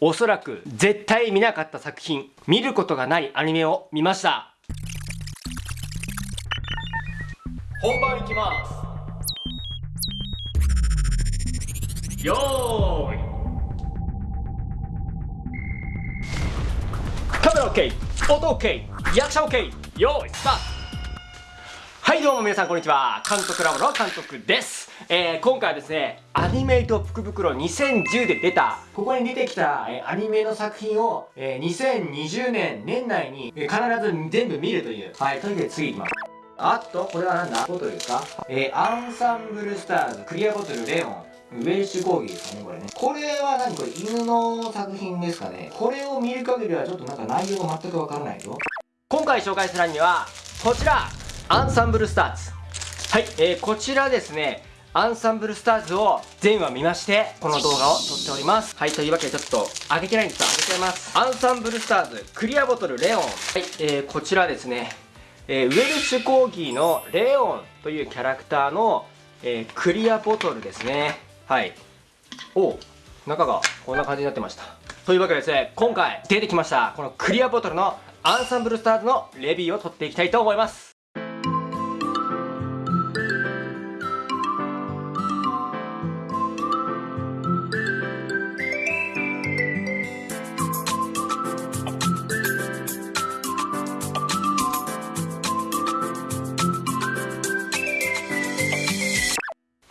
おそらく絶対見なかった作品見ることがないアニメを見ました。本番いきます。よーい。カメラ OK 音 OK 役者 OK よーいスタート。はいどうも皆さんこんにちは。監督ラボの監督です。えー、今回はですねアニメイト福袋2010で出たここに出てきた、えー、アニメの作品を、えー、2020年年内に、えー、必ず全部見るというはいというわけで次いきます。あとこれは何だ？ボトルですか？えー、アンサンブルスターズクリアボトルレオンウェルシュ講義ですかねこれね。これは何これ？犬の作品ですかね。これを見る限りはちょっとなんか内容が全くわからないぞ。今回紹介するアニメはこちらアンサンブルスターズ。はい、えー、こちらですねアンサンブルスターズを全話見ましてこの動画を撮っております。はいというわけでちょっと上げてないんですが上げちゃいます。アンサンブルスターズクリアボトルレオン。はい、えー、こちらですね、えー、ウェルシュコーギーのレオンというキャラクターの、えー、クリアボトルですね。はい。お中がこんな感じになってました。というわけでですね今回出てきましたこのクリアボトルのアンサンブルスターズのレビューを取っていきたいと思います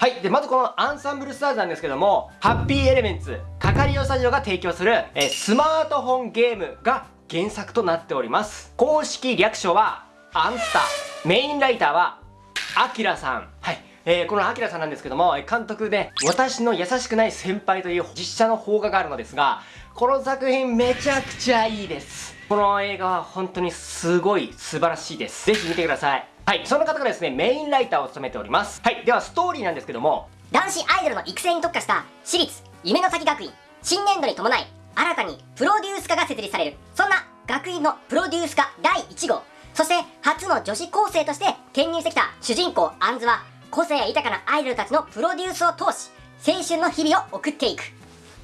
はい。でまずこのアンサンブルスターズなんですけどもハッピーエレメンツカカリオスタジオが提供するえスマートフォンゲームが原作となっております。公式略称はアンスタメインライターはアキラさん。はい。えー、このアキラさんなんですけども監督で「私の優しくない先輩」という実写の邦画があるのですがこの作品めちゃくちゃいいです。この映画は本当にすごい素晴らしいです。ぜひ見てください。はいその方がですねメインライターを務めております。はいではストーリーなんですけども男子アイドルの育成に特化した私立夢の先学院新年度に伴い新たにプロデュース科が設立される。そんな学院のプロデュース科第1号。そして初の女子高生として転入してきた主人公アンズは個性豊かなアイドルたちのプロデュースを通し青春の日々を送っていく。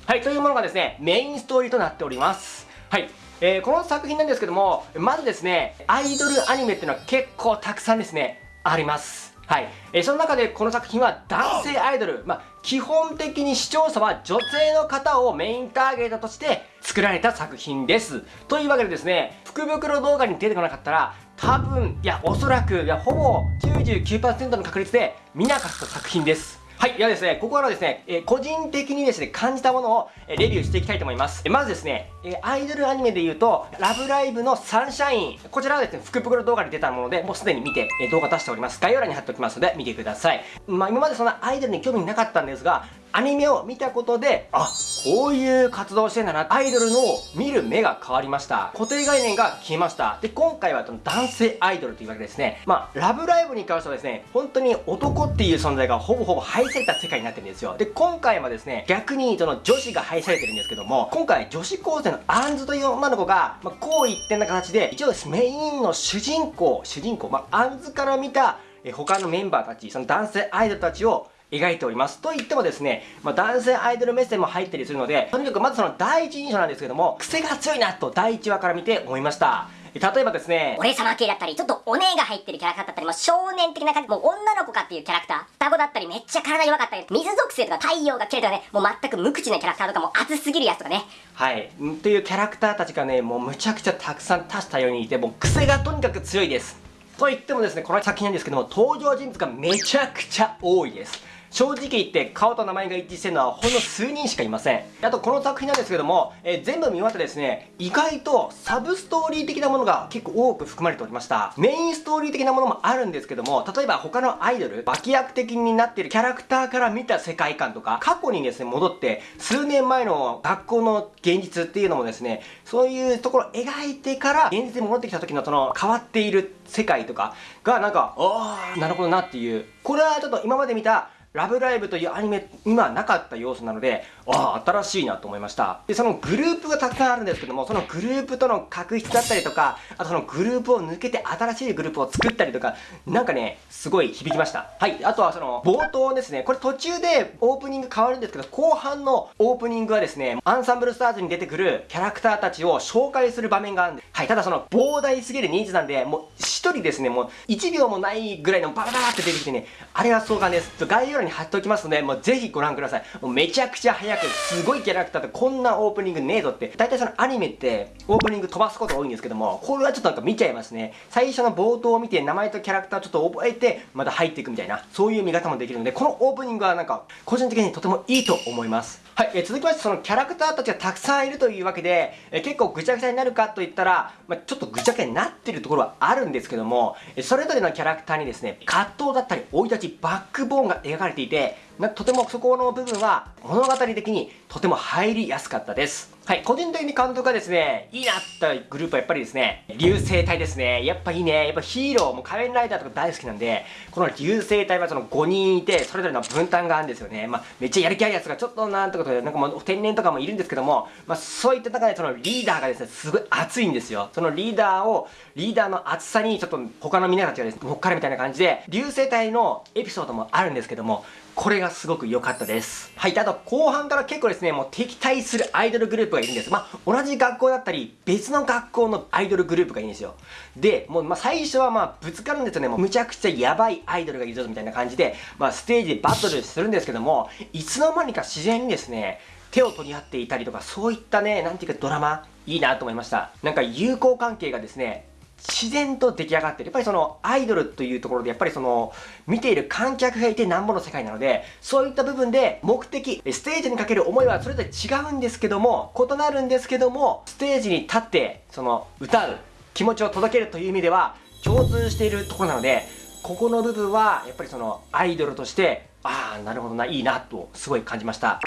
はいというものがですねメインストーリーとなっております。はいえー、この作品なんですけどもまずですねアイドルアニメっていうのは結構たくさんですねあります。はい、えー、その中でこの作品は男性アイドル、まあ、基本的に視聴者は女性の方をメインターゲットとして作られた作品です。というわけでですね福袋動画に出てこなかったら多分いやおそらくいやほぼ99%の確率で見なかった作品です。はい。ではですね、ここからですね、えー、個人的にですね、感じたものを、え、レビューしていきたいと思います。え、まずですね、えアイドルアニメで言うと、ラブライブのサンシャイン。こちらはですね、福袋動画に出たもので、もうすでに見て、え動画出しております。概要欄に貼っておきますので、見てください。まあ、今までそんなアイドルに興味なかったんですが、アニメを見たことで、あ、こういう活動してんだな。アイドルの見る目が変わりました。固定概念が消えました。で、今回は男性アイドルというわけですね。まあ、ラブライブに関してはですね、本当に男っていう存在がほぼほぼ廃された世界になってるんですよ。で、今回はですね、逆にその女子が廃されてるんですけども、今回女子高生のアンズという女の子が、まあ、こう一点な形で、一応ですメインの主人公、主人公、まあ、アンズから見た、え他のメンバーたち、その男性アイドルたちを描いております。と言ってもですね、まあ、男性アイドル目線も入ったりするので、とにかくまずその第一印象なんですけども、癖が強いなと第一話から見て思いました。例えばですね、俺様系だったり、ちょっとお姉が入ってるキャラクターだったり、もう少年的な感じ、もう女の子かっていうキャラクター、双子だったり、めっちゃ体弱かったり、水属性とか太陽が切れとかね、もう全く無口なキャラクターとかも熱すぎるやつとかね。はい。っていうキャラクターたちがね、もうむちゃくちゃたくさん多種多様にいて、もう癖がとにかく強いです。と言ってもですね、この作品なんですけども、登場人物がめちゃくちゃ多いです。正直言って顔と名前が一致してるのはほんの数人しかいません。あとこの作品なんですけども、えー、全部見終わってですね意外とサブストーリー的なものが結構多く含まれておりました。メインストーリー的なものもあるんですけども例えば他のアイドル脇役的になっているキャラクターから見た世界観とか過去にですね戻って数年前の学校の現実っていうのもですねそういうところを描いてから現実に戻ってきた時のその変わっている世界とかがなんかああなるほどなっていう。これはちょっと今まで見たラブライブというアニメにはなかった要素なので、ああ新しいなと思いました。でそのグループがたくさんあるんですけどもそのグループとの確執だったりとかあとそのグループを抜けて新しいグループを作ったりとかなんかねすごい響きました。はいあとはその冒頭ですね。これ途中でオープニング変わるんですけど後半のオープニングはですねアンサンブルスターズに出てくるキャラクターたちを紹介する場面があるんではいただその膨大すぎる人数なんでもう1人ですねもう1秒もないぐらいのバラバラって出てきてねあれは壮観です概要欄に貼っておきますのでもうぜひご覧ください。もうめちゃくちゃ早くすごいキャラクターってこんなオープニングねえぞって。大体そのアニメってオープニング飛ばすこと多いんですけどもこれはちょっとなんか見ちゃいますね。最初の冒頭を見て名前とキャラクターちょっと覚えてまた入っていくみたいなそういう見方もできるのでこのオープニングはなんか個人的にとてもいいと思います。はい、え続きましてそのキャラクターたちがたくさんいるというわけで、え結構ぐちゃぐちゃになるかといったら、まあ、ちょっとぐちゃぐちゃになってるところはあるんですけどもそれぞれのキャラクターにですね葛藤だったり生い立ちバックボーンが描かれていてとてもそこの部分は物語的にとても入りやすかったです。はい、個人的に監督がですね、いいなったグループはやっぱりですね、流星隊ですね。やっぱいいね。やっぱヒーロー、も仮面ライダーとか大好きなんで、この流星隊はその5人いて、それぞれの分担があるんですよね。まあ、めっちゃやる気あるやつがちょっとなんてことで、なんかもう天然とかもいるんですけども、まあ、そういった中でそのリーダーがですね、すごい熱いんですよ。そのリーダーを、リーダーの熱さにちょっと他の皆たちがですね、乗っかるみたいな感じで、流星隊のエピソードもあるんですけども、これがすごく良かったです。はい。あと、後半から結構ですね、もう敵対するアイドルグループがいるんです。まあ、同じ学校だったり、別の学校のアイドルグループがいいんですよ。で、もう、まあ、最初はまあ、ぶつかるんですよね。もう、むちゃくちゃやばいアイドルがいるぞ、みたいな感じで、まあ、ステージでバトルするんですけども、いつの間にか自然にですね、手を取り合っていたりとか、そういったね、なんていうかドラマ、いいなと思いました。なんか友好関係がですね、自然と出来上がってる。やっぱりそのアイドルというところでやっぱりその見ている観客がいてなんぼの世界なのでそういった部分で目的、ステージにかける思いはそれぞれ違うんですけども異なるんですけどもステージに立ってその歌う気持ちを届けるという意味では共通しているところなのでここの部分はやっぱりそのアイドルとしてああなるほどないいなとすごい感じました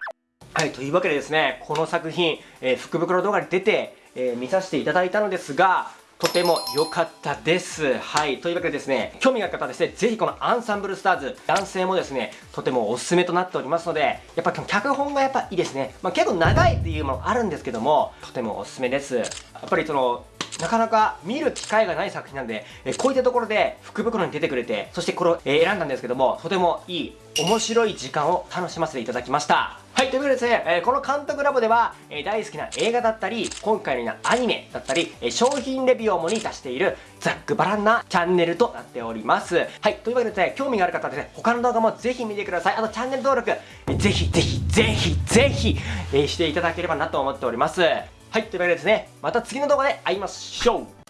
はいというわけでですねこの作品、えー、福袋動画に出て、えー、見させていただいたのですがとても良かったです。はい。というわけでですね、興味がある方はですね、ぜひこのアンサンブルスターズ、男性もですね、とてもおすすめとなっておりますので、やっぱ脚本がやっぱいいですね。まあ、結構長いっていうものあるんですけども、とてもおすすめです。やっぱりその、なかなか見る機会がない作品なんで、えこういったところで福袋に出てくれて、そしてこれを、え選んだんですけども、とてもいい、面白い時間を楽しませていただきました。はい、ということでですね、え、この監督ラボでは、え、大好きな映画だったり、今回のようなアニメだったり、え、商品レビューを主に出しているざっくばらんなチャンネルとなっております。はい、というわけでですね、興味がある方はですね、他の動画もぜひ見てください。あとチャンネル登録、えぜひぜひぜひぜひ、えしていただければなと思っております。はい、というわけでですね、また次の動画で会いましょう